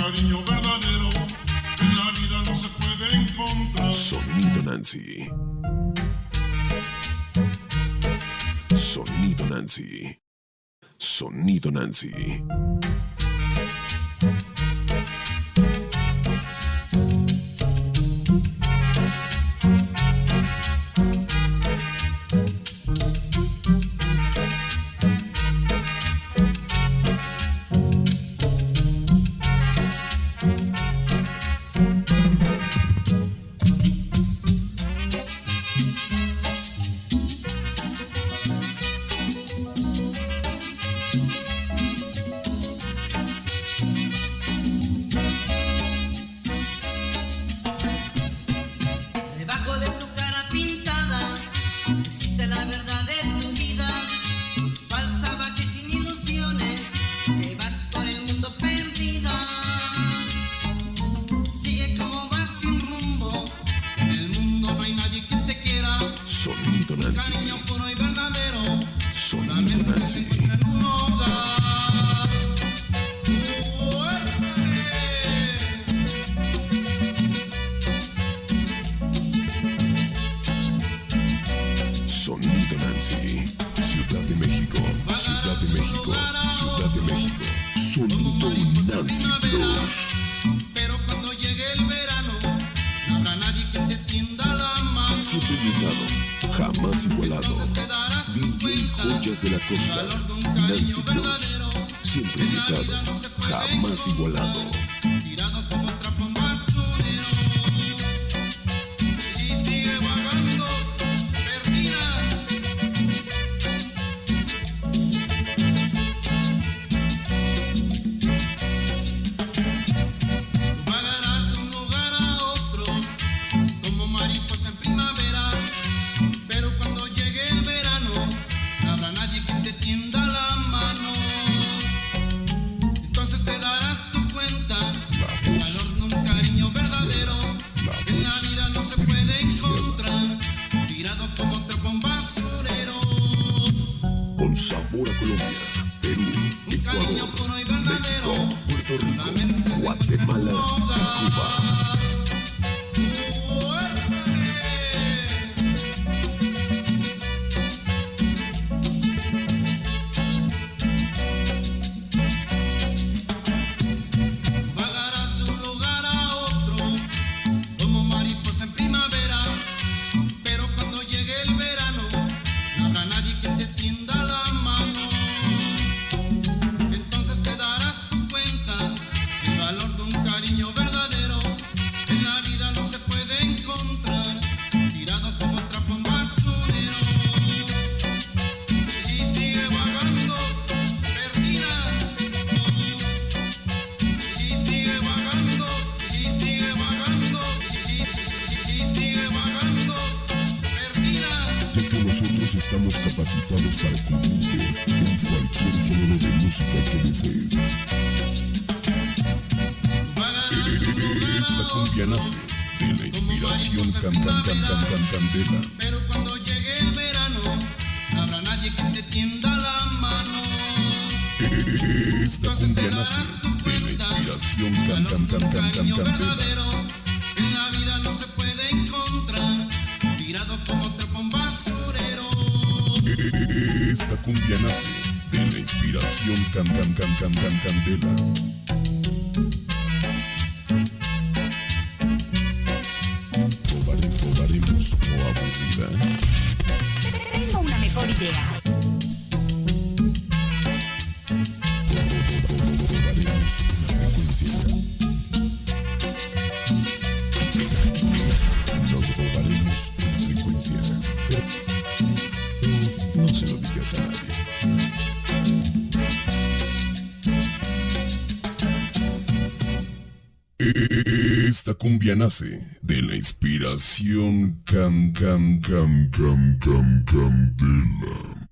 cariño verdadero en la vida no se puede encontrar. Sonido Nancy. Sonido Nancy. Sonido Nancy. Ciudad de México, Ciudad de México, sonido Nancy Cross. Pero cuando llegue el verano, no habrá nadie que te tienda la mano. Siempre invitado, jamás igualado. DJ Joyas de la Costa, Nancy Cross. Siempre invitado, jamás igualado. Um sabor a Colombia. Nosotros estamos capacitados para cubrirte en cualquier género de música que desees. Esta de la inspiración. Pero cuando llegue el verano, habrá nadie que te tienda la mano. Cumbia de la inspiración. cumbia nace de la inspiración can can can can can candela. Probaremos, probaremos o oh, aburrida. ¿eh? Tengo una mejor idea. esta cumbia nace de la inspiración can can can can can candela.